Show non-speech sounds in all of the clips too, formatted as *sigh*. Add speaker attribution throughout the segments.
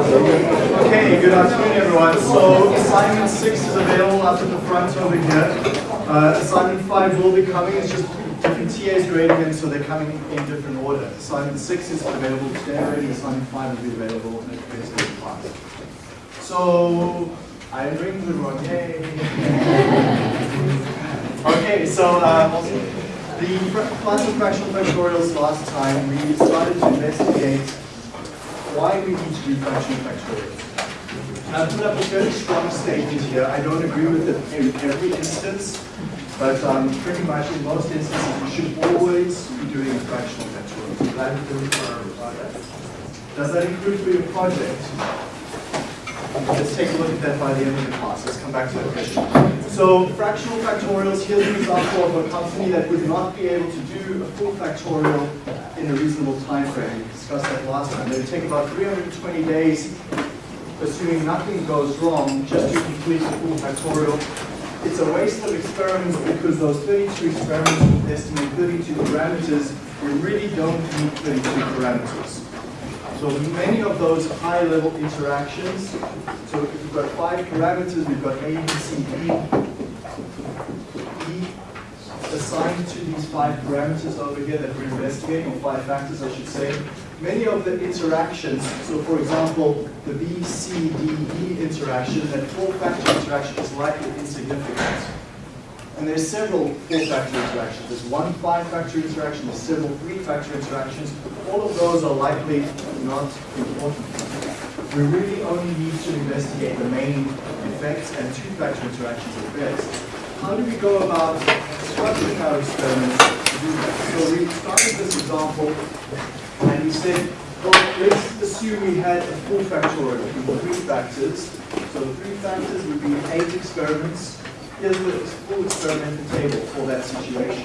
Speaker 1: Okay, good afternoon everyone. So assignment 6 is available up at the front over here. Uh, assignment 5 will be coming, it's just different TAs grading them so they're coming in different order. Assignment 6 is available today already, assignment 5 will be available in the class. So, I'm bringing the wrong, okay, so uh, the class of fractional factorials last time, we started to investigate why we need to do fractional factorials. I put up a very strong statement here. I don't agree with it in every instance, but um, pretty much in most instances you should always be doing a fractional factorial. That. Does that include for your project? Let's take a look at that by the end of the class. Let's come back to that question. So fractional factorials, here's an example of a company that would not be able to do a full factorial in a reasonable time frame. Discussed that last time. It would take about 320 days, assuming nothing goes wrong, just to complete the full factorial. It's a waste of experiments because those 32 experiments will estimate 32 parameters. We really don't need 32 parameters. So many of those high-level interactions, so if we've got five parameters, we've got A, B, C, D, E assigned to these five parameters over here that we're investigating, or five factors I should say. Many of the interactions, so for example, the B, C, D, E interaction, that four-factor interaction is likely insignificant. And there's several four-factor interactions. There's one five-factor interaction, there's several three-factor interactions. All of those are likely not important. We really only need to investigate the main effects and two-factor interactions at best. How do we go about structuring our experiments to do that? So we started this example we said, well, let's assume we had a full factorial with three factors. So the three factors would be eight experiments here's the full experimental table for that situation.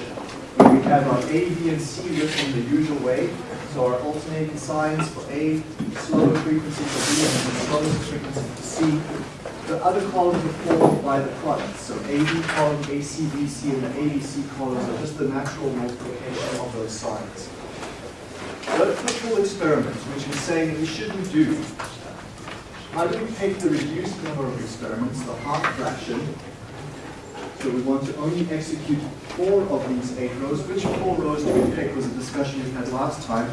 Speaker 1: Where we have our A, B, and C written in the usual way. So our alternating signs for A, slower frequency for B, and the slowest frequency for C. The other columns are formed by the products. So AB column, AC, BC, and the ABC columns are just the natural multiplication of those signs. Let's the full experiment, which is saying we shouldn't do. How do we take the reduced number of experiments, the half fraction, so we want to only execute four of these eight rows. Which four rows do we pick was a discussion we had last time.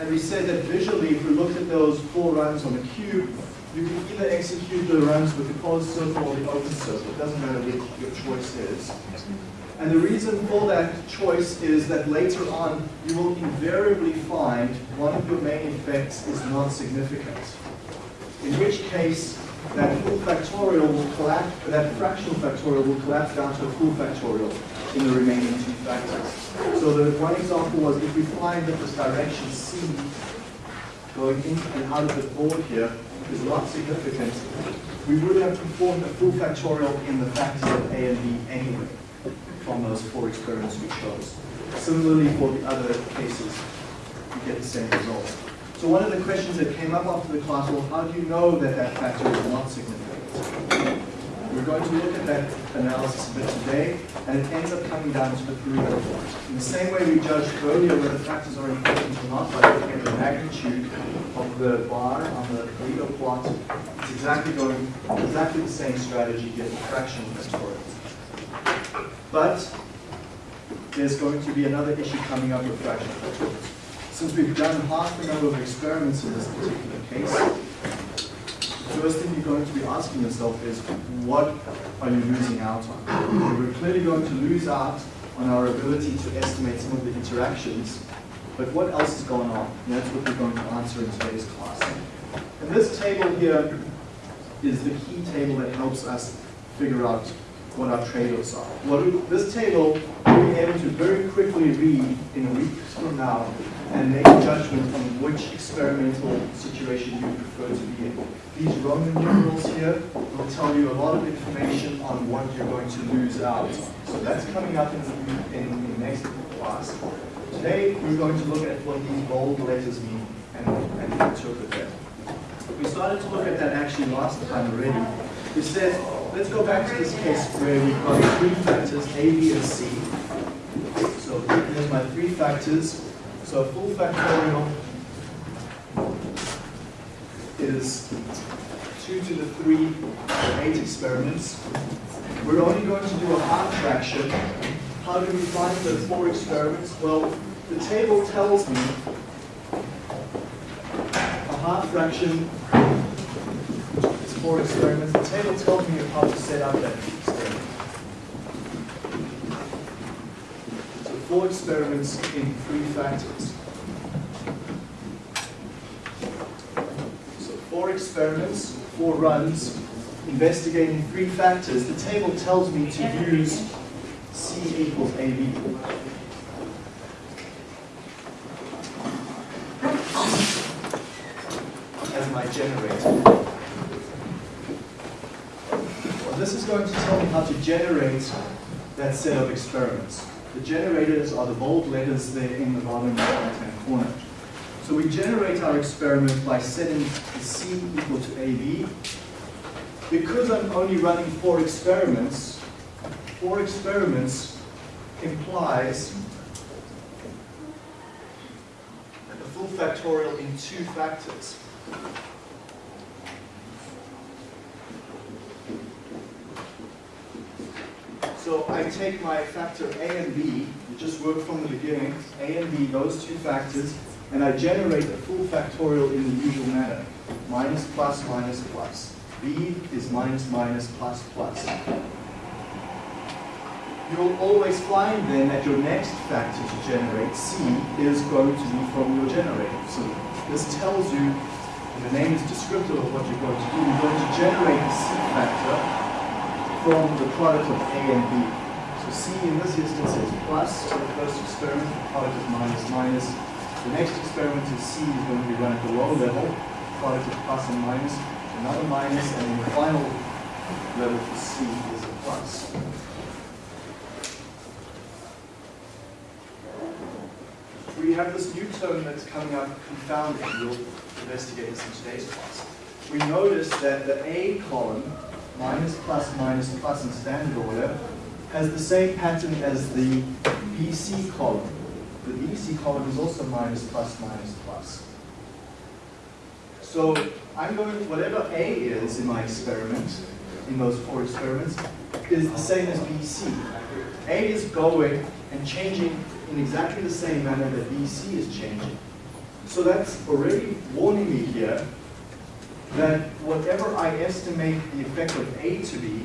Speaker 1: And we said that visually, if we looked at those four runs on the cube, you can either execute the runs with the closed circle or the open circle. It doesn't matter which your choice is. And the reason for that choice is that later on, you will invariably find one of your main effects is not significant. In which case, that full factorial will collapse, that fractional factorial will collapse down to a full factorial in the remaining two factors. So the one example was if we find that this direction C going in and out of the board here is not significant, we would have performed a full factorial in the factors of A and B anyway from those four experiments we chose. Similarly for the other cases, you get the same result. So one of the questions that came up after the class was, how do you know that that factor is not significant? We're going to look at that analysis a bit today, and it ends up coming down to the Pareto plot. In the same way we judged earlier whether factors are important or not by looking at the magnitude of the bar on the Pareto plot, it's exactly going exactly the same strategy here for fractional factorials. But there's going to be another issue coming up with factorials. Since we've done half the number of experiments in this particular case, the first thing you're going to be asking yourself is, what are you losing out on? We're clearly going to lose out on our ability to estimate some of the interactions, but what else is going on? And that's what we're going to answer in today's class. And this table here is the key table that helps us figure out what our trade-offs are. What we, this table, we'll be able to very quickly read in a week from now and make a judgment on which experimental situation you prefer to be in. These Roman numerals here will tell you a lot of information on what you're going to lose out. So that's coming up in, in, next class. Today, we're going to look at what these bold letters mean and, and interpret that. We started to look at that actually last time already. We said, let's go back to this case where we've got three factors, A, B, and C. So here's my three factors. So a full factorial is 2 to the 3 or 8 experiments. We're only going to do a half fraction. How do we find the four experiments? Well, the table tells me a half fraction four experiments. The table tells me how to set up that experiment. So four experiments in three factors. So four experiments, four runs, investigating three factors. The table tells me to use C equals AB. as my generator. Well, this going to tell me how to generate that set of experiments. The generators are the bold letters there in the bottom right-hand corner. So we generate our experiment by setting the C equal to AB. Because I'm only running four experiments, four experiments implies a full factorial in two factors. So I take my factor A and B, you just work from the beginning, A and B, those two factors, and I generate a full factorial in the usual manner. Minus, plus, minus, plus. B is minus, minus, plus, plus. You'll always find then that your next factor to generate, C, is going to be from your generator. So this tells you, and the name is descriptive of what you're going to do, you're going to generate the C factor from the product of A and B. So C in this instance is plus so the first experiment, the product is minus minus. The next experiment is C is going to be run at the low level, product of plus and minus, another minus, and then the final level for C is a plus. We have this new term that's coming up, confounding. We'll investigate this in today's class. We notice that the A column minus, plus, minus, plus in standard order, has the same pattern as the BC column. The BC column is also minus, plus, minus, plus. So I'm going, whatever A is in my experiment, in those four experiments, is the same as BC. A is going and changing in exactly the same manner that BC is changing. So that's already warning me here that whatever I estimate the effect of A to be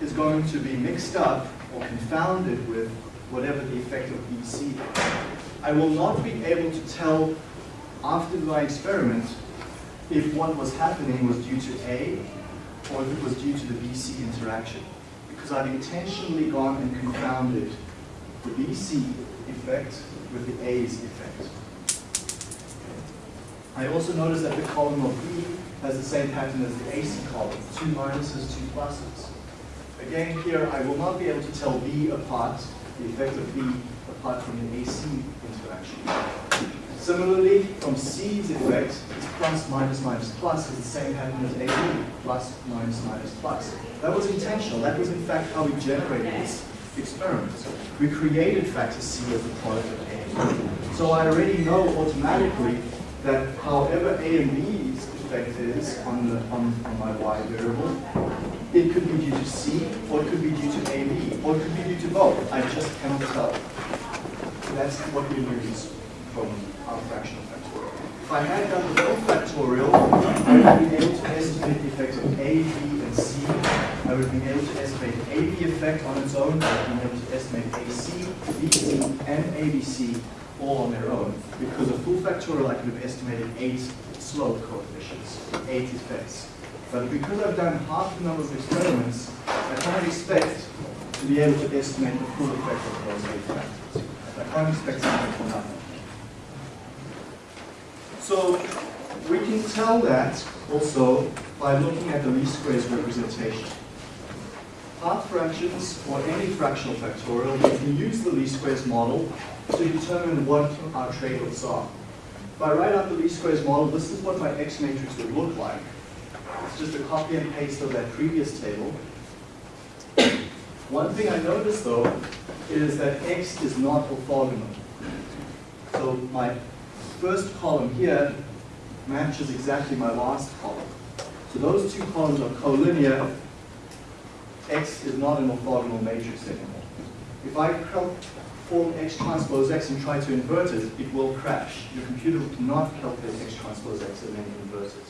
Speaker 1: is going to be mixed up or confounded with whatever the effect of BC is. I will not be able to tell after my experiment if what was happening was due to A or if it was due to the BC interaction because I've intentionally gone and confounded the BC effect with the A's effect. I also notice that the column of B has the same pattern as the AC column, two minuses, two pluses. Again, here I will not be able to tell B apart, the effect of B apart from the AC interaction. Similarly, from C's effect, it's plus, minus, minus, plus is the same pattern as AB, plus, minus, minus, plus. That was intentional. That was in fact how we generated this experiment. We created factor C as the product of A. So I already know automatically that however A and B's effect is on, the, on, on my Y variable, it could be due to C, or it could be due to AB, or it could be due to both. I just cannot tell. That's what we use from our fractional factorial. If I had done the full factorial, I would be able to estimate the effects of A, B, and C. I would be able to estimate AB effect on its own. I would be able to estimate AC, BC, and ABC all on their own. Because a full factorial, I could have estimated eight slope coefficients, eight is effects. But because I've done half the number of experiments, I can't expect to be able to estimate the full effect of those eight factors. I can't expect something from nothing. So we can tell that also by looking at the least squares representation. Half fractions or any fractional factorial, we can use the least squares model to determine what our trade-offs are. If I write out the least squares model, this is what my X matrix would look like. It's just a copy and paste of that previous table. One thing I notice though is that X is not orthogonal. So my first column here matches exactly my last column. So those two columns are collinear. X is not an orthogonal matrix anymore. If I form X transpose X and try to invert it, it will crash. Your computer will cannot calculate X transpose X and then invert it.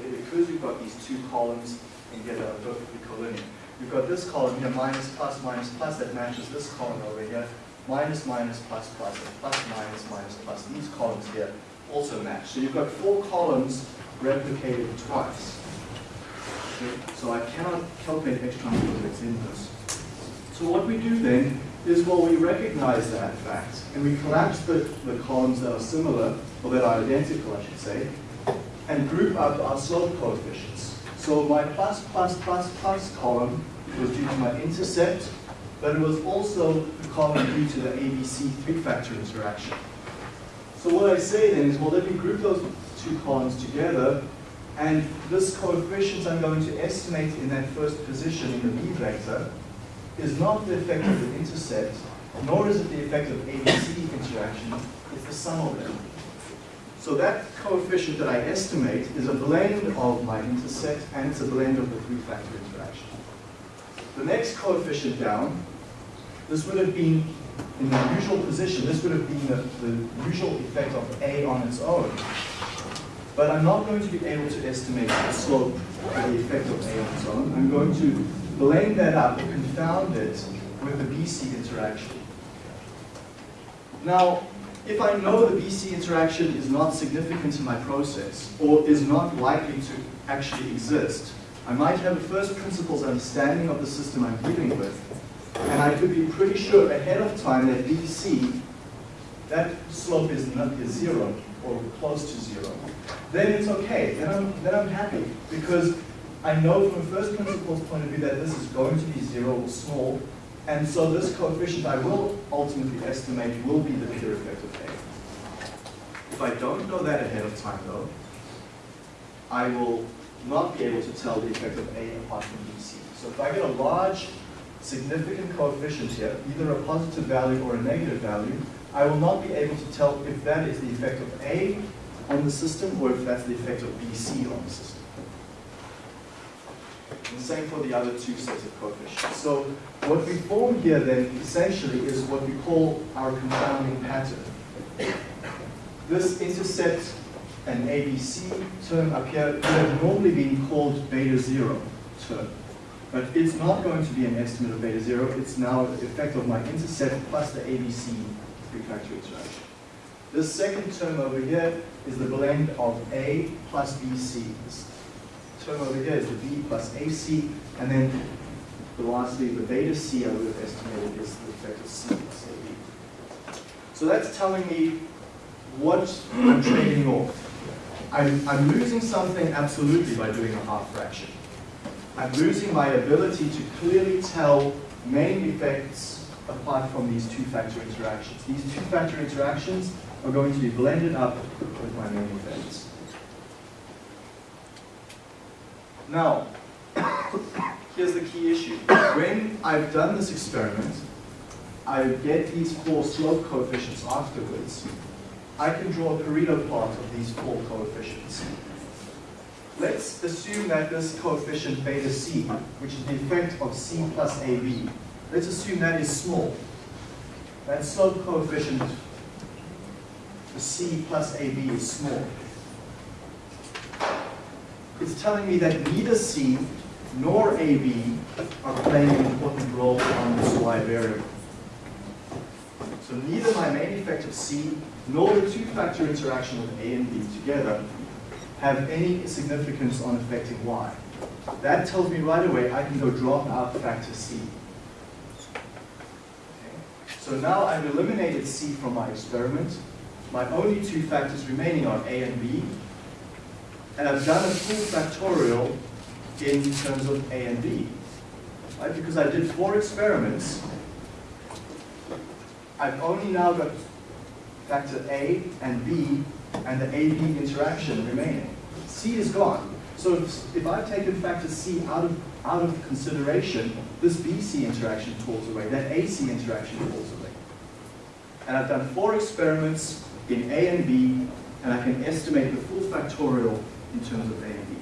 Speaker 1: Okay? Because we've got these two columns and get a perfectly collinear. We've got this column here, minus, plus, minus, plus, that matches this column over here, minus, minus, plus, plus, and plus, minus, minus, plus. These columns here also match. So you've got four columns replicated twice. Okay? So I cannot calculate X transpose X inverse. So what we do then is, well, we recognize that fact, and we collapse the, the columns that are similar, or that are identical, I should say, and group up our slope coefficients. So my plus, plus, plus, plus column was due to my intercept, but it was also the column due to the ABC three-factor interaction. So what I say then is, well, let me group those two columns together, and this coefficient I'm going to estimate in that first position in the B vector is not the effect of the intercept, nor is it the effect of ABC interaction, it's the sum of them. So that coefficient that I estimate is a blend of my intercept and it's a blend of the three-factor interaction. The next coefficient down, this would have been in the usual position, this would have been the, the usual effect of A on its own. But I'm not going to be able to estimate the slope of the effect of A on its own. I'm going to blend that up confound it with the BC interaction. Now, if I know the BC interaction is not significant in my process, or is not likely to actually exist, I might have a first principles understanding of the system I'm dealing with, and I could be pretty sure ahead of time that BC, that slope is, not, is zero, or close to zero. Then it's okay, then I'm, then I'm happy, because I know from a first principles point of view that this is going to be zero or small, and so this coefficient I will ultimately estimate will be the pure effect of A. If I don't know that ahead of time though, I will not be able to tell the effect of A apart from BC. So if I get a large significant coefficient here, either a positive value or a negative value, I will not be able to tell if that is the effect of A on the system or if that's the effect of BC on the system. Same for the other two sets of coefficients. So what we form here then essentially is what we call our confounding pattern. This intercept and ABC term up here would have normally been called beta zero term. But it's not going to be an estimate of beta zero, it's now the effect of my intercept plus the ABC three-factor interaction. This second term over here is the blend of A plus BC. This term over here is the B plus AC, and then the lastly, the beta C I would have estimated is the effect of C plus AB. So that's telling me what I'm trading off. I'm, I'm losing something absolutely by doing a half fraction. I'm losing my ability to clearly tell main effects apart from these two-factor interactions. These two-factor interactions are going to be blended up with my main effects. Now, *coughs* here's the key issue. When I've done this experiment, I get these four slope coefficients afterwards. I can draw a Pareto plot of these four coefficients. Let's assume that this coefficient beta c, which is the effect of c plus ab, let's assume that is small. That slope coefficient, the c plus ab, is small it's telling me that neither C nor AB are playing an important role on this y variable. So neither my main effect of C nor the two-factor interaction of A and B together have any significance on affecting y. That tells me right away I can go drop out factor C. Okay. So now I've eliminated C from my experiment. My only two factors remaining are A and B, and I've done a full factorial in terms of A and B. Right? Because I did four experiments, I've only now got factor A and B and the AB interaction remaining. C is gone. So if, if I've taken factor C out of, out of consideration, this BC interaction falls away, that AC interaction falls away. And I've done four experiments in A and B and I can estimate the full factorial in terms of A and B.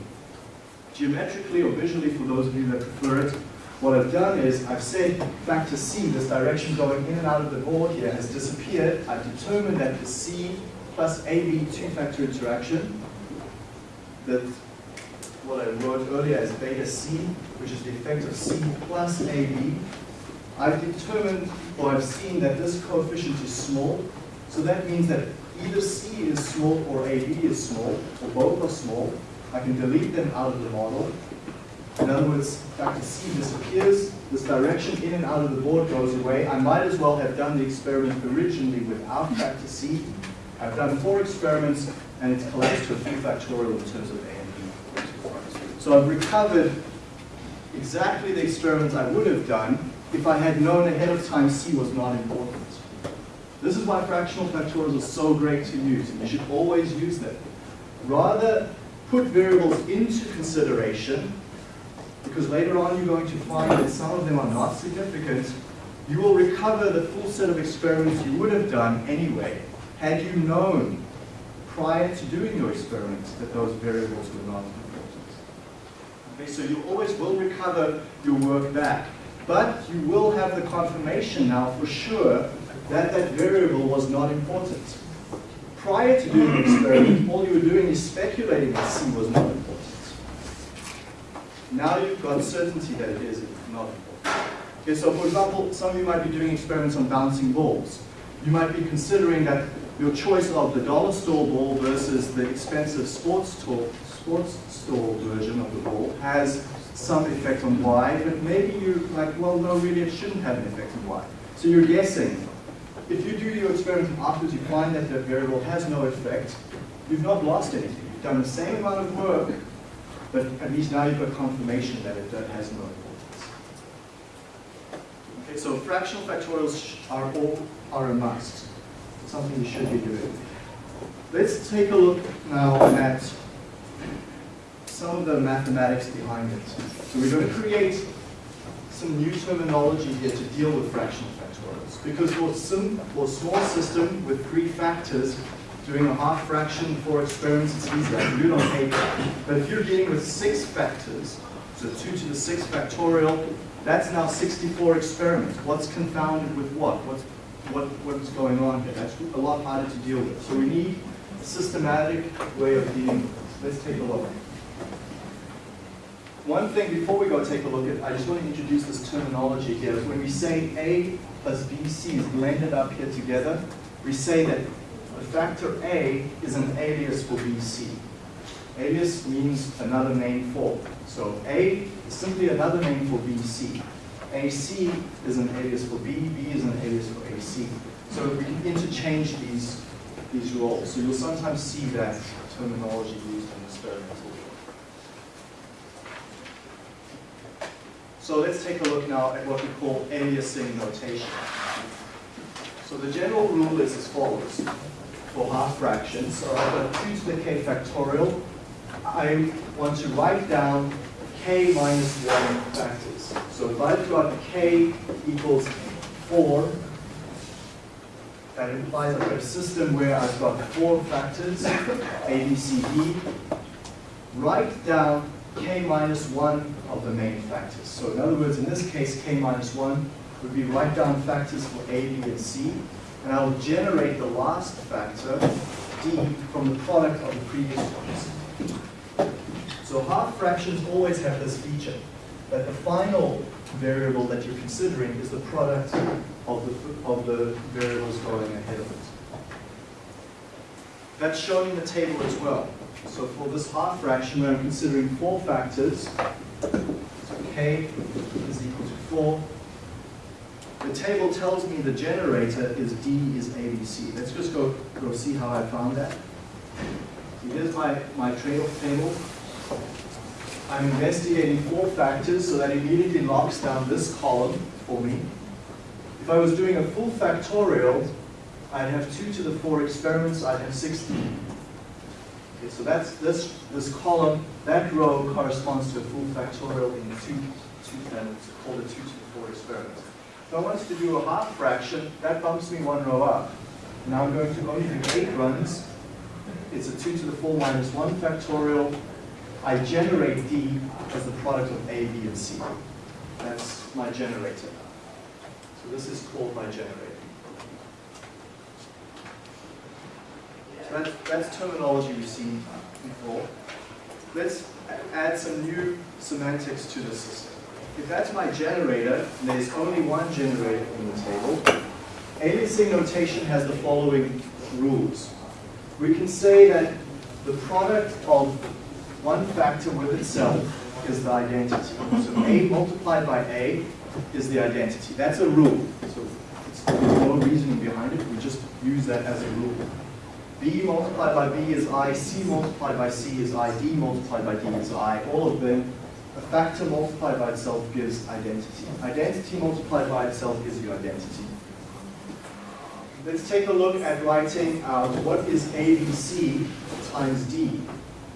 Speaker 1: Geometrically or visually, for those of you that prefer it, what I've done is I've said factor C, this direction going in and out of the board here has disappeared. I've determined that the C plus AB two-factor interaction, that what I wrote earlier as beta C, which is the effect of C plus AB, I've determined or I've seen that this coefficient is small. So that means that either C is small or AB is small, or both are small. I can delete them out of the model. In other words, factor C disappears, this direction in and out of the board goes away. I might as well have done the experiment originally without factor C. I've done four experiments and it's collapsed to a full factorial in terms of A and B. So I've recovered exactly the experiments I would have done if I had known ahead of time C was not important. This is why fractional factorials are so great to use, and you should always use them. Rather put variables into consideration, because later on you're going to find that some of them are not significant, you will recover the full set of experiments you would have done anyway, had you known prior to doing your experiments that those variables were not important. Okay, so you always will recover your work back. But you will have the confirmation now for sure that that variable was not important. Prior to doing the experiment, all you were doing is speculating that C was not important. Now you've got certainty that it is not important. Okay, so for example, some of you might be doing experiments on bouncing balls. You might be considering that your choice of the dollar store ball versus the expensive sports store, sports store version of the ball has some effect on y, but maybe you're like, well, no, really, it shouldn't have an effect on y. So you're guessing. If you do your experiment and afterwards you find that that variable has no effect, you've not lost anything. You've done the same amount of work, but at least now you've got confirmation that it has no importance. Okay, so fractional factorials are all are a must. Something you should be doing. Let's take a look now at some of the mathematics behind it. So we're going to create some new terminology here to deal with fractional factorials. Because for, sim, for small system with three factors, doing a half fraction for experiments is easy. I do it on paper. But if you're dealing with six factors, so 2 to the 6 factorial, that's now 64 experiments. What's confounded with what? What's, what? What's going on here? That's a lot harder to deal with. So we need a systematic way of dealing with this. Let's take a look. One thing before we go take a look at, I just want to introduce this terminology here. When we say A plus BC is blended up here together, we say that the factor A is an alias for BC. Alias means another name for. So A is simply another name for BC. AC is an alias for B, B is an alias for AC. So we can interchange these, these roles. So you'll sometimes see that terminology used in experimental So let's take a look now at what we call aliasing notation. So the general rule is as follows. For half fractions, so I've got 2 to the k factorial. I want to write down k minus 1 factors. So if I've got k equals 4, that implies I've got a system where I've got four factors, a, b, c, d. Write down k minus 1 of the main factors. So in other words, in this case, k minus 1 would be write down factors for a, b, and c, and I will generate the last factor, d, from the product of the previous ones. So half fractions always have this feature, that the final variable that you're considering is the product of the, of the variables going ahead of it. That's shown in the table as well. So for this half fraction, where I'm considering four factors, so k is equal to 4, the table tells me the generator is D is ABC. Let's just go, go see how I found that. So here's my, my trade-off table. I'm investigating four factors, so that immediately locks down this column for me. If I was doing a full factorial, I'd have 2 to the 4 experiments, I'd have 16. Okay, so that's this this column, that row corresponds to a full factorial in two, two it's called a 2 to the 4 experiment. If I wanted to do a half fraction, that bumps me one row up. Now I'm going to only do eight runs, it's a 2 to the 4 minus 1 factorial. I generate D as the product of A, B, and C. That's my generator. So this is called my generator. That's, terminology we've seen before. Let's add some new semantics to the system. If that's my generator, and there's only one generator in the table, aliasing notation has the following rules. We can say that the product of one factor with itself is the identity. So A multiplied by A is the identity. That's a rule. So there's no reasoning behind it. We just use that as a rule. B multiplied by B is I, C multiplied by C is I, D multiplied by D is I. All of them, a factor multiplied by itself gives identity. Identity multiplied by itself gives you identity. Let's take a look at writing out what is ABC times D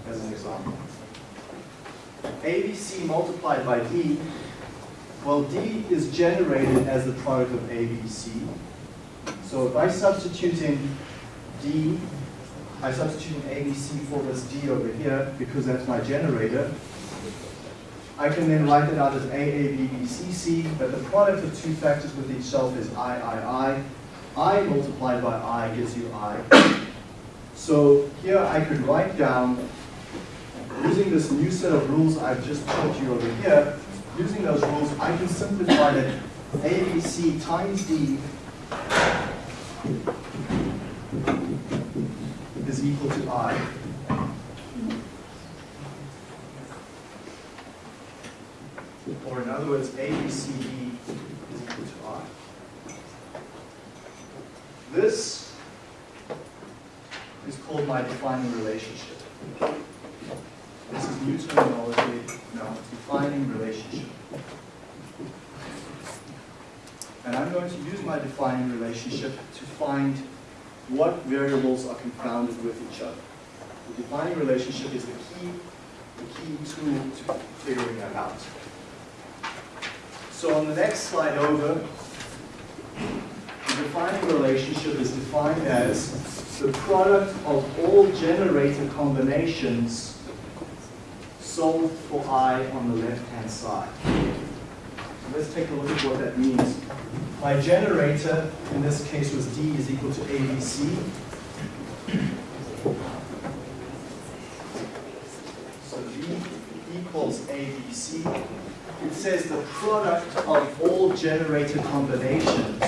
Speaker 1: as an example. ABC multiplied by D, well D is generated as the product of ABC. So by substituting D, by substituting ABC for this D over here, because that's my generator, I can then write it out as A, A, B, B, C, C, but the product of two factors with itself is I, I, I. I multiplied by I gives you I. So here I could write down, using this new set of rules I've just taught you over here, using those rules, I can simplify that ABC times D equal to I. Or in other words, ABCD is equal to I. This is called my defining relationship. This is new terminology, now defining relationship. And I'm going to use my defining relationship to find what variables are confounded with each other. The defining relationship is the key, the key tool to figuring that out. So on the next slide over, the defining relationship is defined as the product of all generator combinations solved for i on the left-hand side. Let's take a look at what that means. My generator, in this case, was D is equal to ABC. So D equals ABC. It says the product of all generator combinations,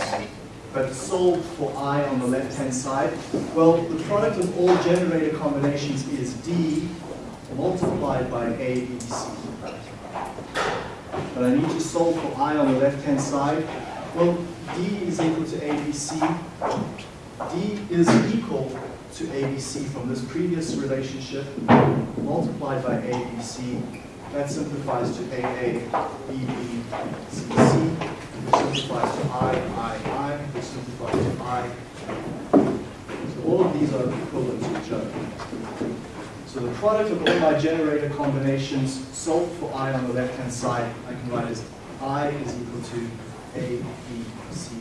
Speaker 1: but solved for I on the left-hand side. Well, the product of all generator combinations is D multiplied by ABC. But I need to solve for I on the left-hand side. Well, D is equal to ABC. D is equal to ABC from this previous relationship multiplied by ABC. That simplifies to AA, BB, CC, which simplifies to I, I, I, which simplifies to I. So all of these are equivalent to each other. So the product of all my generator combinations solved for I on the left-hand side, I can write as I is equal to A, B, C.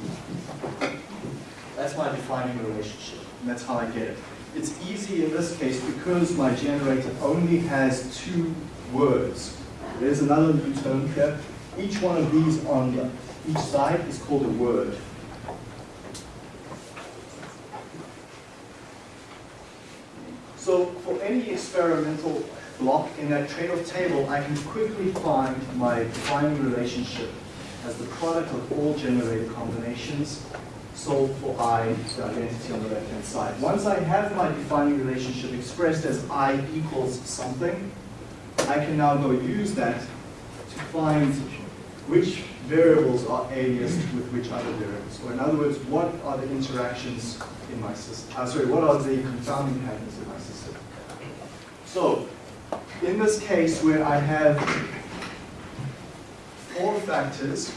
Speaker 1: That's my defining relationship, and that's how I get it. It's easy in this case because my generator only has two words. There's another new term here. Each one of these on each side is called a word. So for any experimental block in that trade-off table, I can quickly find my defining relationship as the product of all generated combinations solved for i, the identity on the left-hand side. Once I have my defining relationship expressed as i equals something, I can now go use that to find which variables are aliased with which other variables. Or in other words, what are the interactions in my system? Uh, sorry, what are the confounding patterns in my system? So, in this case where I have four factors,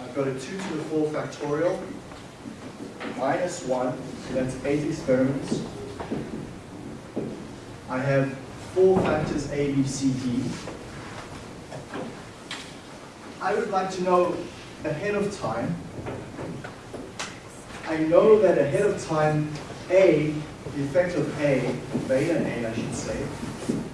Speaker 1: I've got a 2 to the 4 factorial minus 1, so that's 8 experiments. I have four factors A, B, C, D. I would like to know ahead of time. I know that ahead of time A, the effect of A, beta A I should say,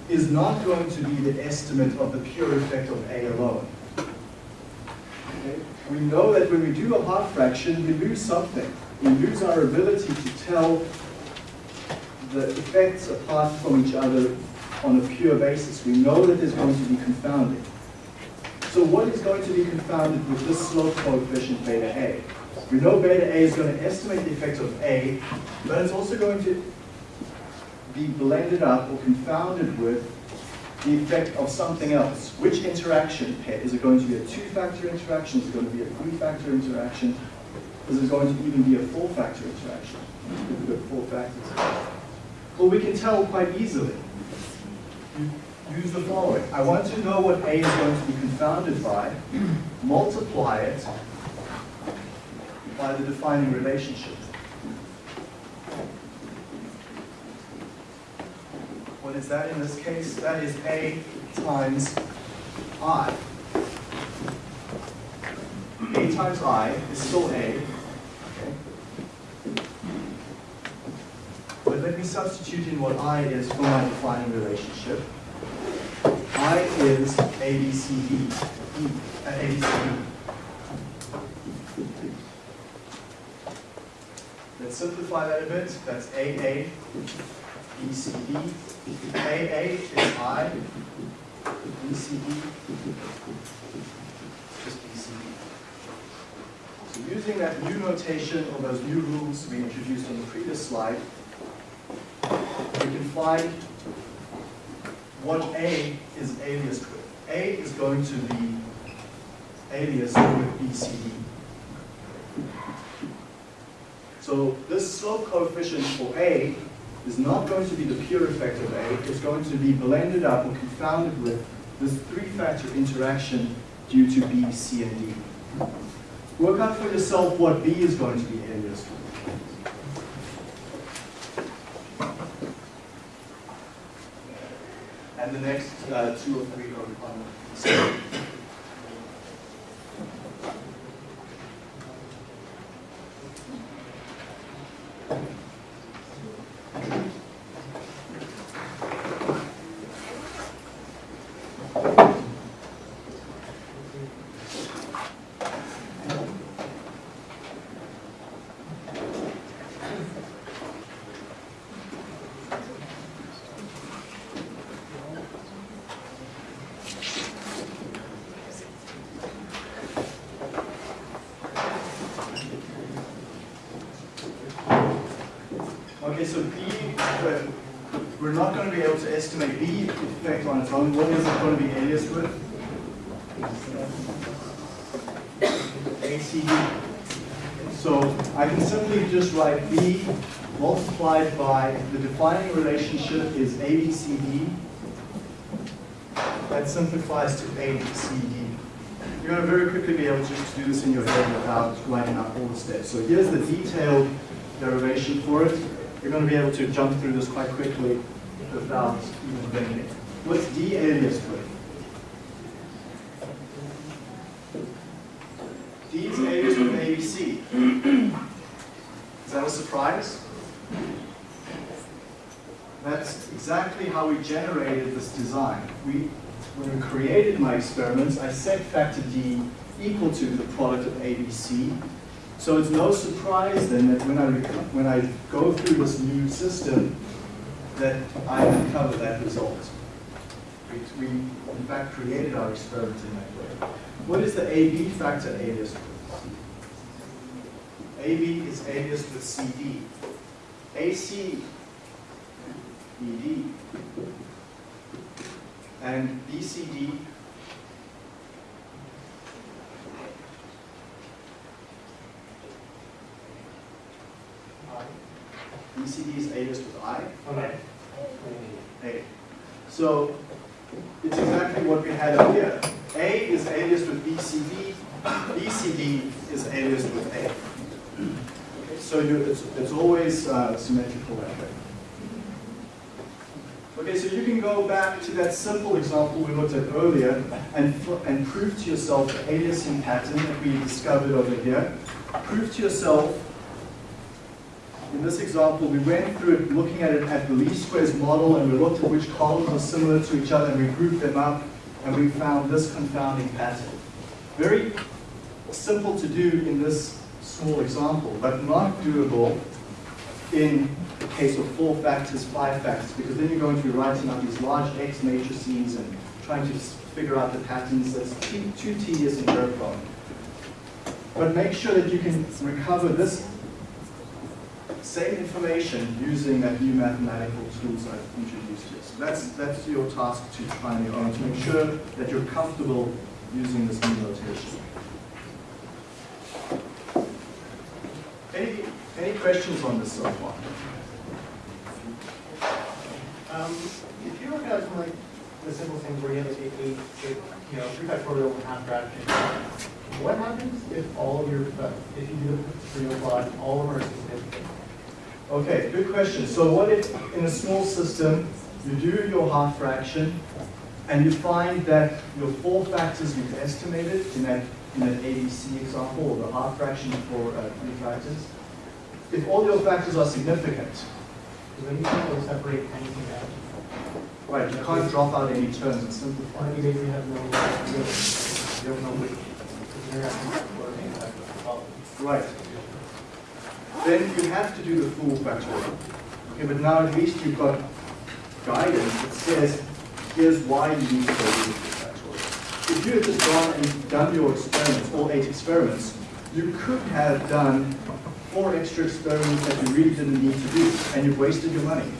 Speaker 1: is not going to be the estimate of the pure effect of A alone. Okay? We know that when we do a half fraction, we lose something. We lose our ability to tell the effects apart from each other on a pure basis. We know that there's going to be confounding. So what is going to be confounded with this slope coefficient beta A? We know beta A is going to estimate the effect of A, but it's also going to be blended up or confounded with the effect of something else. Which interaction? Is it going to be a two-factor interaction? Is it going to be a three-factor interaction? Is it going to even be a four-factor interaction? We've got four factors. Well, we can tell quite easily. Use the following. I want to know what A is going to be confounded by, multiply it by the defining relationship. What is that in this case? That is A times I. A times I is still A. But let me substitute in what I is for my defining relationship. I is ABCD. E, uh, ABCD. Let's simplify that a bit. That's AA, BCD. AA is I, BCD, just BCD. So using that new notation or those new rules we introduced on the previous slide, we can find what A is aliased with. A is going to be aliased with BCD. So this slope coefficient for A is not going to be the pure effect of A, it's going to be blended up or confounded with this three-factor interaction due to B, C, and D. Work out for yourself what B is going to be aliased with. And the next uh, two or three are on the so B, uh, we're not going to be able to estimate B effect on its own. What is it going to be aliased with? ACD. So I can simply just write B multiplied by the defining relationship is ABCD. That simplifies to ABCD. You're going to very quickly be able to just do this in your head without writing out all the steps. So here's the detailed derivation for it. You're going to be able to jump through this quite quickly without even thinking. What's D aliased with? D is aliased with ABC. Is that a surprise? That's exactly how we generated this design. We, when we created my experiments, I set factor D equal to the product of ABC. So it's no surprise then that when I, when I go through this new system, that I uncover that result. We, we in fact created our experiment in that way. What is the AB factor alias with? AB is aliased with CD. AC, ED, and BCD is aliased with I.
Speaker 2: Okay.
Speaker 1: A. So it's exactly what we had up here. A is aliased with BCD, BCD is aliased with A. So you, it's, it's always uh, symmetrical that way. Okay, so you can go back to that simple example we looked at earlier and, and prove to yourself the aliasing pattern that we discovered over here. Prove to yourself in this example, we went through it looking at it at the least squares model and we looked at which columns are similar to each other and we grouped them up and we found this confounding pattern. Very simple to do in this small example, but not doable in the case of four factors, five factors, because then you're going to be writing out these large X matrices and trying to figure out the patterns. That's too, tedious and error prone. But make sure that you can recover this same information using that new mathematical tools I've introduced here. So that's, that's your task to try on your own, to make sure that you're comfortable using this new notation. Any, any questions on this so far?
Speaker 2: Um, if you look at like the simple things where you have a you know, three factorial half fraction, what happens if all of your, uh, if you do the real plot, all of them are significant?
Speaker 1: Okay, good question. So what if in a small system, you do your half fraction, and you find that your four factors you've estimated in that, in that ABC example, or the half fraction for uh, three factors, if all your factors are significant,
Speaker 2: then you can't separate anything out.
Speaker 1: right, you can't drop out any terms and simplify.
Speaker 2: You basically have no, you don't know you're asking for.
Speaker 1: Right. Then you have to do the full factorial. Okay, but now at least you've got guidance that says, here's why you need to go do the full factorial. If you had just gone and done your experiments, all eight experiments, you could have done four extra experiments that you really didn't need to do, and you've wasted your money.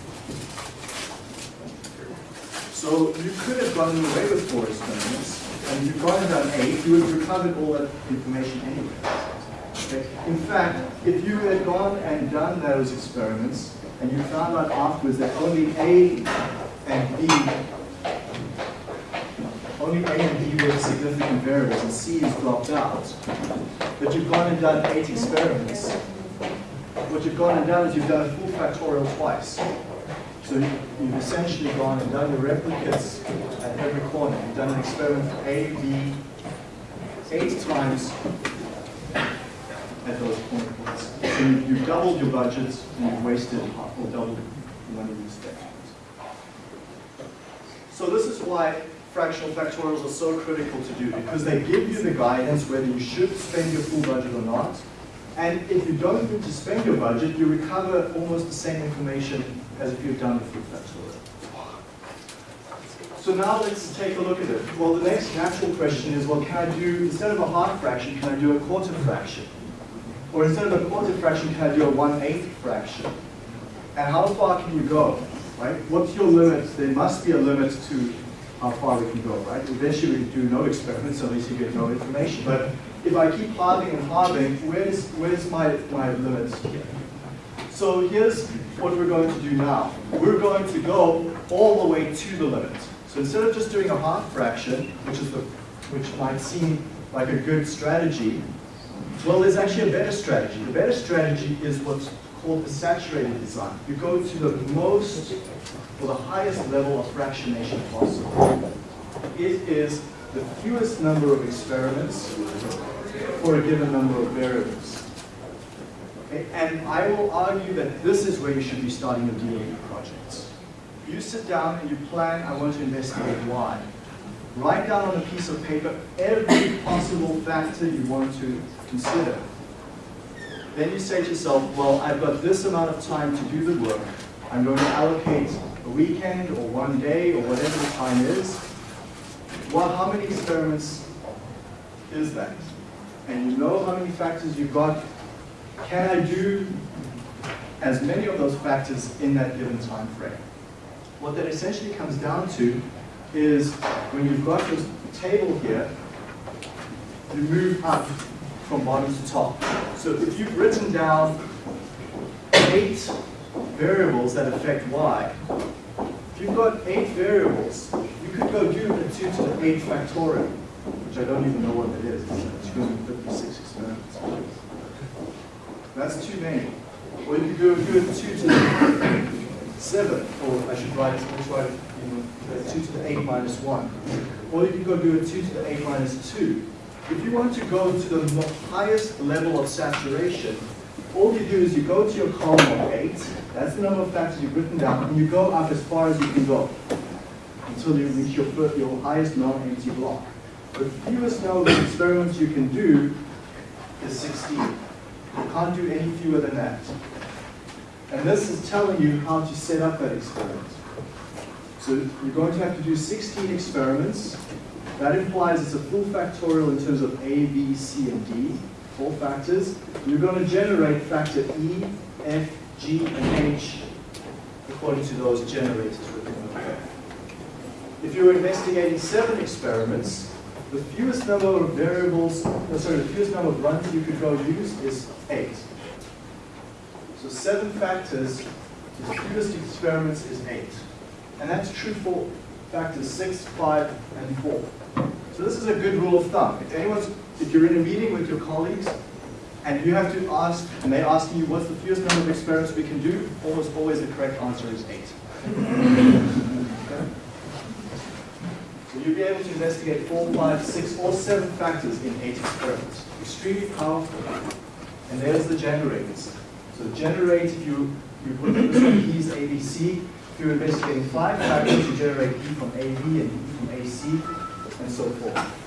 Speaker 1: So you could have gotten away with four experiments, and you've gone and done eight, you would have recovered all that information anyway. In fact, if you had gone and done those experiments, and you found out afterwards that only A and B, only A and B were significant variables, and C is dropped out, but you've gone and done eight experiments, what you've gone and done is you've done a full factorial twice. So you- you've essentially gone and done your replicates at every corner. You've done an experiment for A, B, eight times at those point points. So you- you've doubled your budgets and you've wasted or doubled money these spent. So this is why fractional factorials are so critical to do, because they give you the guidance whether you should spend your full budget or not. And if you don't need to spend your budget, you recover almost the same information as if you've done the full factorial. So now let's take a look at it. Well, the next natural question is, well, can I do, instead of a half fraction, can I do a quarter fraction? Or instead of a quarter fraction, can I do a one-eighth fraction? And how far can you go, right? What's your limit? There must be a limit to how far we can go, right? Eventually we do no experiments, at least you get no information. But if I keep halving and halving, where's, where's my, my limit here? So here's what we're going to do now. We're going to go all the way to the limit. So instead of just doing a half fraction, which is the, which might seem like a good strategy, well, there's actually a better strategy. The better strategy is what's called the saturated design. You go to the most, or the highest level of fractionation possible. It is the fewest number of experiments for a given number of variables. Okay, And I will argue that this is where you should be starting your DOE projects. You sit down and you plan, I want to investigate why. Write down on a piece of paper every possible factor you want to consider. Then you say to yourself, well, I've got this amount of time to do the work. I'm going to allocate a weekend or one day or whatever the time is. Well, how many experiments is that? And you know how many factors you've got. Can I do as many of those factors in that given time frame? What that essentially comes down to is when you've got this table here, you move up from bottom to top. So if you've written down eight variables that affect y, if you've got eight variables, you could go do a 2 to the 8 factorial, which I don't even know what that is. It's 256 experiments. That's too many. Or you could go do a 2 to the 7, or I should write, let's write you know, 2 to the 8 minus 1. Or you can go do a 2 to the 8 minus 2. If you want to go to the highest level of saturation, all you do is you go to your column of eight, that's the number of factors you've written down, and you go up as far as you can go until you reach your, fir- your highest non-empty block. The fewest number of experiments you can do is 16. You can't do any fewer than that. And this is telling you how to set up that experiment. So you're going to have to do 16 experiments. That implies it's a full factorial in terms of A, B, C, and D, four factors. You're going to generate factor E, F, G, and H according to those generators written over there. If you're investigating seven experiments, the fewest number of variables, no, sorry, the fewest number of runs you could go use is eight. So seven factors, the fewest experiments is eight. And that's true for factors six, five, and four. So this is a good rule of thumb. If anyone's, if you're in a meeting with your colleagues, and you have to ask, and they ask you what's the fewest number of experiments we can do, almost always the correct answer is eight. Okay? So you'll be able to investigate four, five, six, or seven factors in eight experiments. Extremely powerful. And there's the generators. So generate, you, you put keys ABC, you're investigating five factors, to generate E from AB and E from AC, and so forth.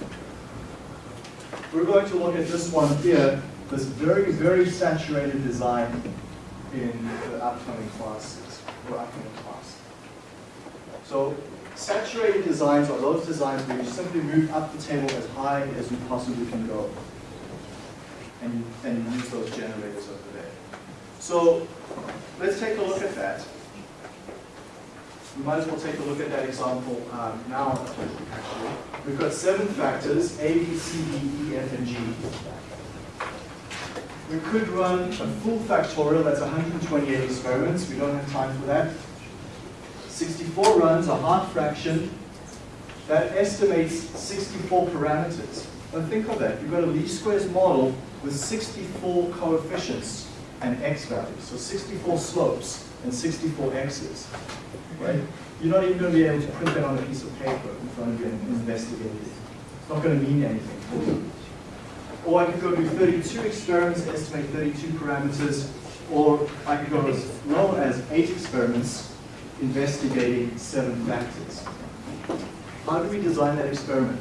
Speaker 1: We're going to look at this one here, this very, very saturated design in the upcoming classes, or upcoming class. So saturated designs are those designs where you simply move up the table as high as you possibly can go. And and use those generators over there. So let's take a look at that. We might as well take a look at that example um, now, actually. We've got seven factors, A, B, C, D, E, F, and G. We could run a full factorial, that's 128 experiments. We don't have time for that. 64 runs, a half fraction, that estimates 64 parameters. But think of that, you've got a least squares model with 64 coefficients and x values. So 64 slopes and 64 x's, right? You're not even going to be able to print that on a piece of paper in front of you and investigate it. It's not going to mean anything. Or I could go do 32 experiments, estimate 32 parameters, or I could go as low as 8 experiments, investigating 7 factors. How do we design that experiment?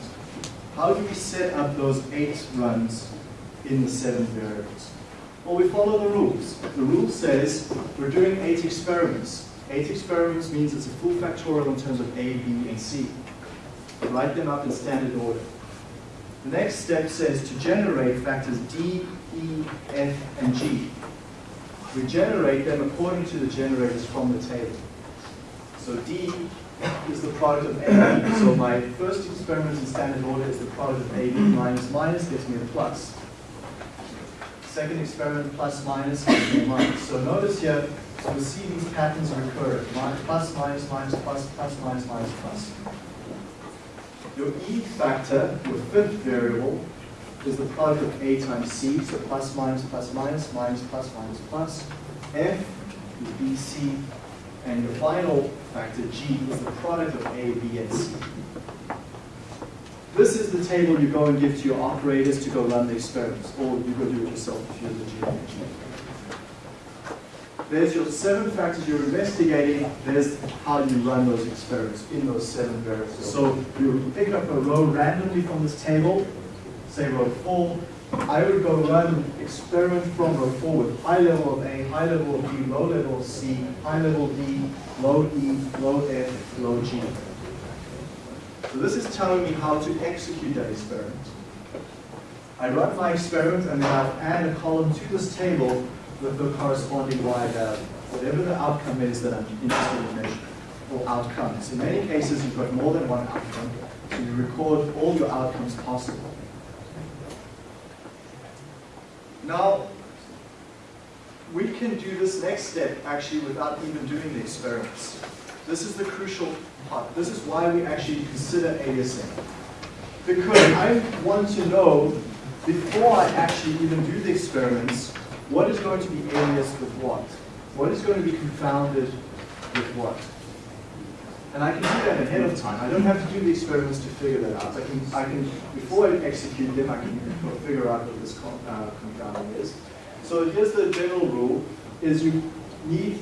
Speaker 1: How do we set up those 8 runs in the 7 variables? Well, we follow the rules. The rule says we're doing 8 experiments. 8 experiments means it's a full factorial in terms of A, B, and C. Write them up in standard order. The next step says to generate factors D, E, F, and G. We generate them according to the generators from the table. So D is the product of AB. So my first experiment in standard order is the product of AB minus minus gives me a plus. Second experiment plus minus minus. So notice here, you'll see these patterns recur. Plus, minus, minus, plus, plus, minus, minus, plus. Your E factor, your fifth variable, is the product of A times C, so plus, minus, plus, minus, minus, plus, minus, plus. F is B, C, and your final factor, G, is the product of A, B, and C. This is the table you go and give to your operators to go run the experiments, or you go do it yourself if you're the engineer. There's your seven factors you're investigating. There's how you run those experiments in those seven variables. So you pick up a row randomly from this table, say row four. I would go run experiment from row four with high level of A, high level of B, low level of C, high level D, low E, low F, low G. So this is telling me how to execute that experiment. I run my experiment and then I'll add a column to this table with the corresponding y value, whatever the outcome is that I'm interested in measuring, or outcomes. In many cases, you've got more than one outcome, so you record all your outcomes possible. Now, we can do this next step actually without even doing the experiments. This is the crucial part. This is why we actually consider aliasing. Because I want to know, before I actually even do the experiments, what is going to be aliased with what? What is going to be confounded with what? And I can do that ahead of time. I don't have to do the experiments to figure that out. I can, I can before I execute them, I can figure out what this uh, confounding is. So here's the general rule, is you need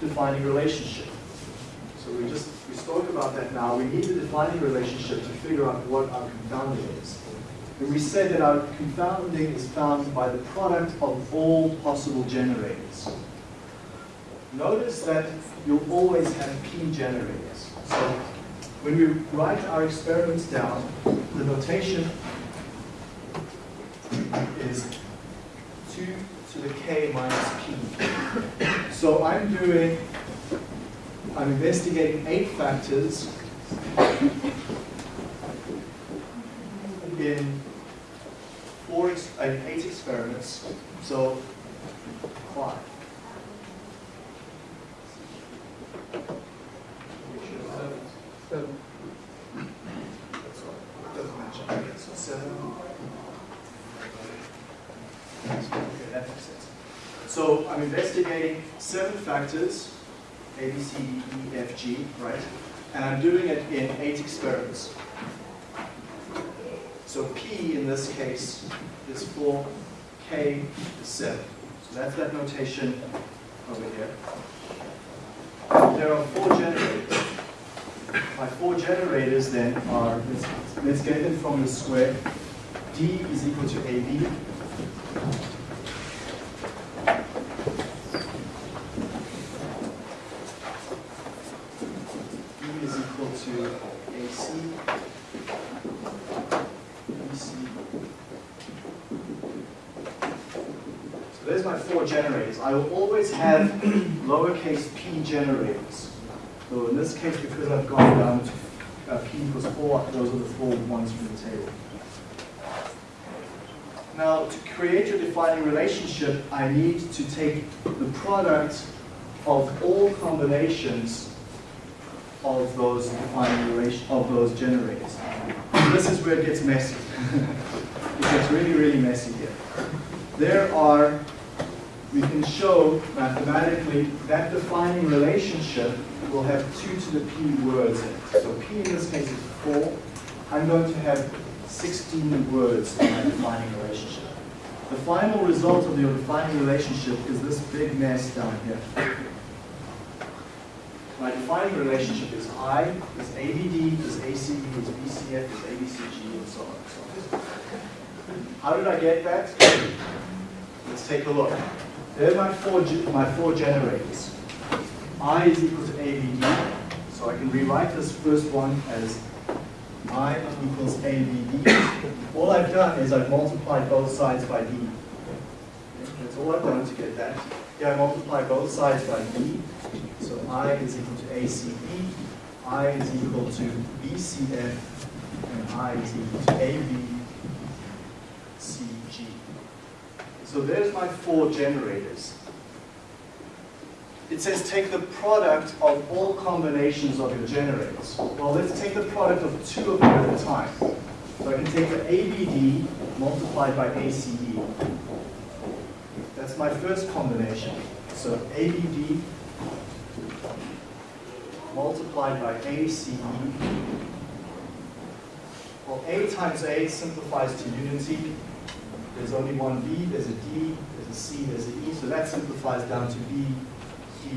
Speaker 1: defining relationship. So we just, we spoke about that now. We need a defining relationship to figure out what our confounding is. And we said that our confounding is found by the product of all possible generators. Notice that you'll always have p generators. So when we write our experiments down, the notation is 2 to the k minus p. So I'm doing, I'm investigating eight factors in four, ex- uh, eight experiments, so five. Doesn't match up, seven. Okay, that makes sense. So I'm investigating seven factors, A, B, C, D, E, F, G, right? And I'm doing it in eight experiments. So P in this case is four, K is seven. So that's that notation over here. There are four generators. My four generators then are, let's, let's get them from the square. D is equal to AB. E is equal to AC. BC. So there's my four generators. I will always have *clears throat* lowercase p generators. So in this case, because I've gone down to uh, p equals 4, those are the four ones from the table. Now, to create a defining relationship, I need to take the product of all combinations of those defining relation of those generators. This is where it gets messy. *laughs* it gets really, really messy here. There are, we can show mathematically that defining relationship will have 2 to the p words in it. So p in this case is 4. I'm going to have 16 words in my defining relationship. The final result of your defining relationship is this big mess down here. My defining relationship is I, is ABD, is ACE, is BCF, is ABCG, and so on and so on. How did I get that? Let's take a look. There are my four, my four generators. I is equal to ABD, so I can rewrite this first one as I equals ABD. All I've done is I've multiplied both sides by D. That's all I've done to get that. Yeah, I multiply both sides by D. So I is equal to ACE, I is equal to BCF, and I is equal to ABCG. So there's my four generators. It says take the product of all combinations of your generators. Well, let's take the product of two of them at a time. So I can take the ABD multiplied by ACE. That's my first combination. So ABD multiplied by ACE. Well, A times A simplifies to unity. There's only one B, there's a D, there's a C, there's an E, so that simplifies down to B, E,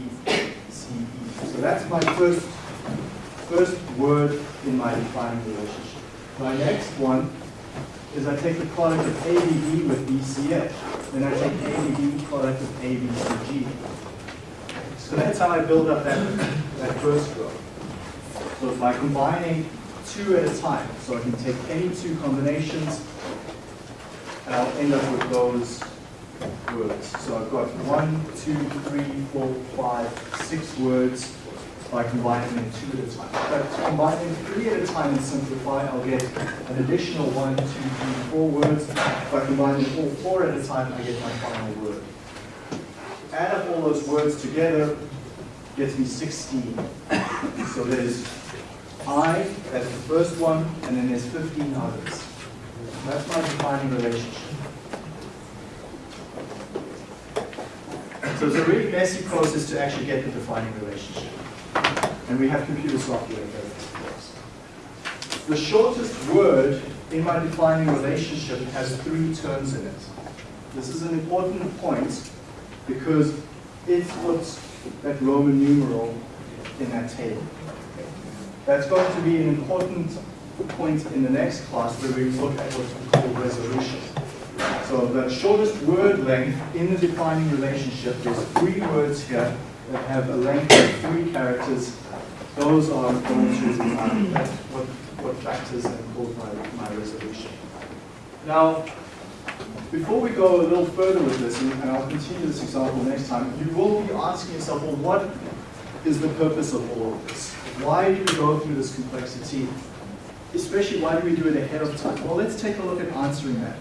Speaker 1: C, E. So that's my first, first word in my defining relationship. My next one is I take the product of ABD with BCF. Then I take ABD product of ABCG. So that's how I build up that, that first row. So by combining two at a time, so I can take any two combinations, and I'll end up with those words. So I've got one, two, three, four, five, six words by combining them two at a time. But combining three at a time and simplify, I'll get an additional one, two, three, four words. By combining all four at a time, I get my final word. Add up all those words together, gets me 16. So there's I, that's the first one, and then there's 15 others. That's my defining relationship. So it's a really messy process to actually get the defining relationship. And we have computer software this for us. The shortest word in my defining relationship has three terms in it. This is an important point because it puts that Roman numeral in that table. That's going to be an important point in the next class where we look at what we call resolution. So the shortest word length in the defining relationship, there's three words here that have a length of three characters. Those are going to that's what, what factors and cause my, my resolution. Now, before we go a little further with this, and I'll continue this example next time, you will be asking yourself, well, what is the purpose of all of this? Why do we go through this complexity? Especially, why do we do it ahead of time? Well, let's take a look at answering that.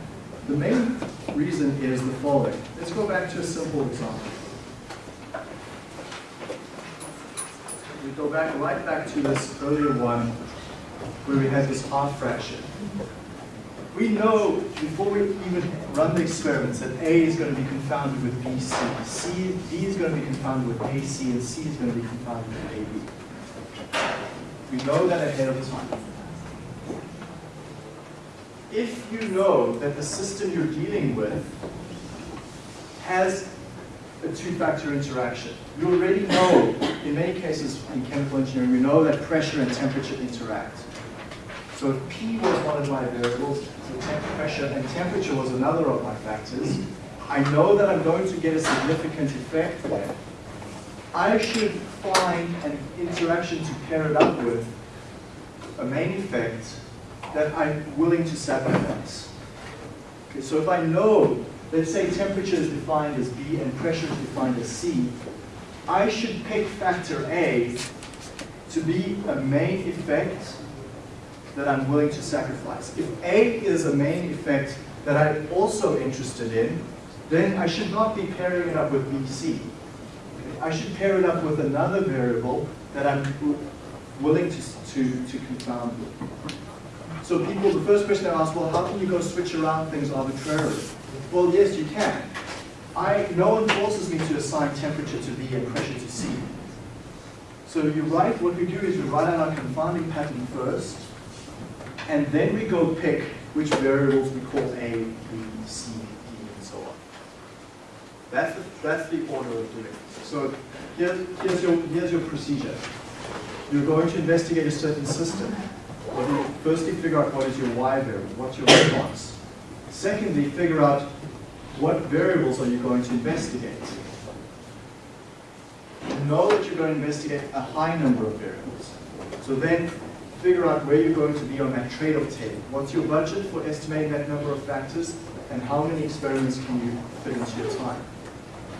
Speaker 1: The main reason is the following. Let's go back to a simple example. We go back right back to this earlier one where we had this half fraction. We know before we even run the experiments that A is going to be confounded with BC, is going to be confounded with AC, and C is going to be confounded with AB. We know that ahead of time. If you know that the system you're dealing with has a two-factor interaction, you already know, in many cases in chemical engineering, we know that pressure and temperature interact. So if P was one of my variables, so temp pressure and temperature was another of my factors, I know that I'm going to get a significant effect there. I should find an interaction to pair it up with, a main effect, that I'm willing to sacrifice. Okay, so if I know, let's say temperature is defined as B and pressure is defined as C, I should pick factor A to be a main effect that I'm willing to sacrifice. If A is a main effect that I'm also interested in, then I should not be pairing it up with BC. I should pair it up with another variable that I'm willing to, to, to confound with. So people, the first question I ask, well, how can you go switch around things arbitrarily? Well, yes, you can. I, no one forces me to assign temperature to B and pressure to C. So you write, what we do is we write out our confounding pattern first, and then we go pick which variables we call A, B, C, D, and so on. That's the, that's the order of doing it. So here, here's, your, here's your procedure. You're going to investigate a certain system. Firstly figure out what is your Y variable, what's your response. Secondly, figure out what variables are you going to investigate. Know that you're going to investigate a high number of variables. So then figure out where you're going to be on that trade-off table. What's your budget for estimating that number of factors, and how many experiments can you fit into your time?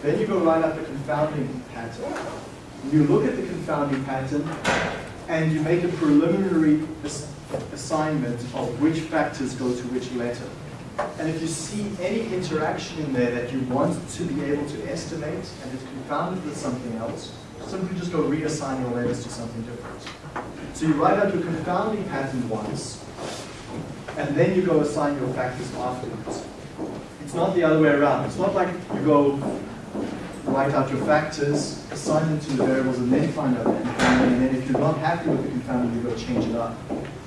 Speaker 1: Then you go write out the confounding pattern. You look at the confounding pattern, and you make a preliminary ass assignment of which factors go to which letter. And if you see any interaction in there that you want to be able to estimate and it's confounded with something else, simply just go reassign your letters to something different. So you write out your confounding pattern once, and then you go assign your factors afterwards. It's not the other way around. It's not like you go write out your factors, assign them to the variables, and then find out the confounding, and then if you're not happy with the confounding, you go change it up.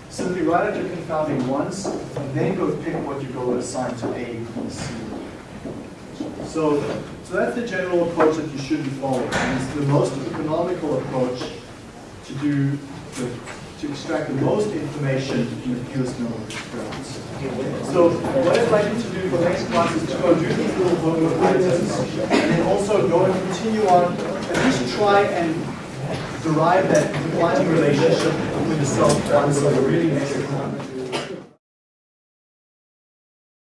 Speaker 1: Simply write out your confounding once, and then go pick what you go assign to A, B, C. So, so that's the general approach that you should be following. It's the most economical approach to do to, to extract the most information in the fewest number of experiments. So what I'd like you to do for the next class is to go do these little homework items, and then also go and continue on, at least try and derive that defining relationship with the self once so really next time.